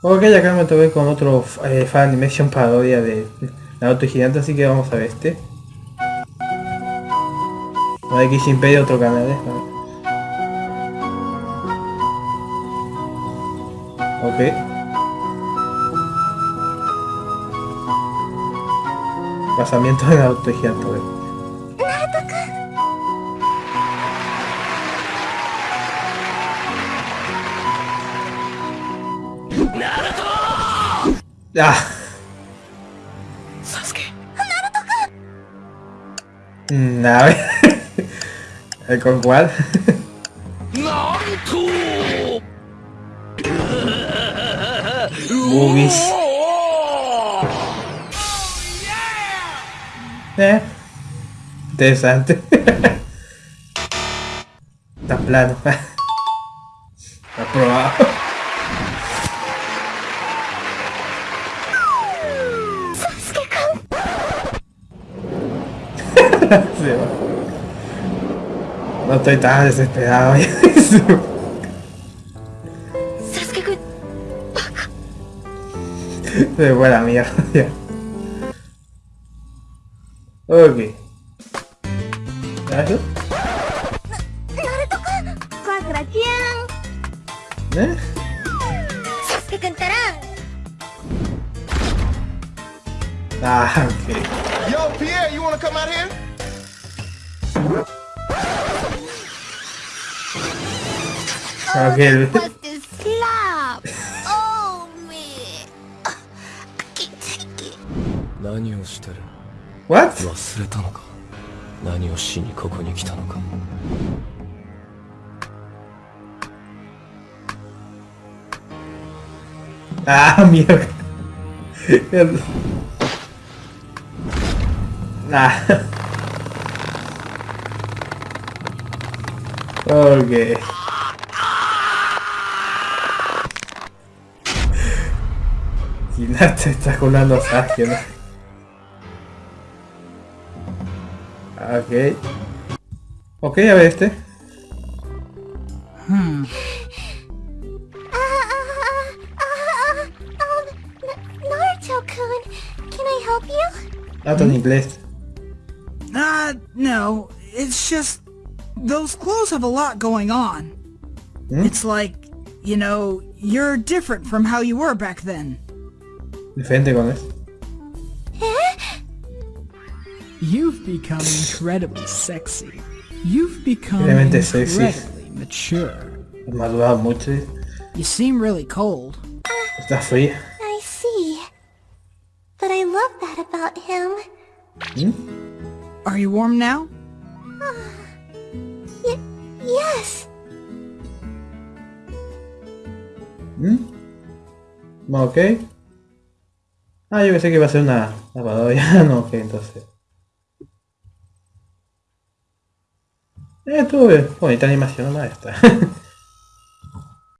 Ok, acá me toqué con otro eh, fan animation parodia de Naruto Gigante, así que vamos a ver este. No hay que otro canal, ¿eh? Ok. Pasamiento de Naruto Gigante, Ah. Sasuke. Mm, a ver. ¿Con cuál? Naruto. Movies. Eh. Interesante. Está plano. Aprobado. no estoy tan desesperado. Se fue la mierda. ok. ¿Eso? ¿Eh? Ah, ok. Yo, Pierre, you wanna come out here? Okay. What the slap? Oh me. I can't take it. 何をしてる What? 忘れたのか何をしにここに来たのかああ、見える。ああ。オーケー。te está colando Sasuke, ¿no? Ok. Ok, a ver este. Hmm. Naruto in inglés. Uh, no. It's just... Those clothes have a lot going on. Hmm? It's like, you know, you're different from how you were back then. Diferente con eso. You've become incredibly sexy. You've become incredibly sexy. mature. Madurado mucho. You seem really cold. Está fría. I see. But I love that about him. Hmm? Are you warm now? Yes. Hmm? Okay. Ah, yo pensé que iba a ser una lavadora. no, ok, entonces. Eh, tuve bonita animación, maestra.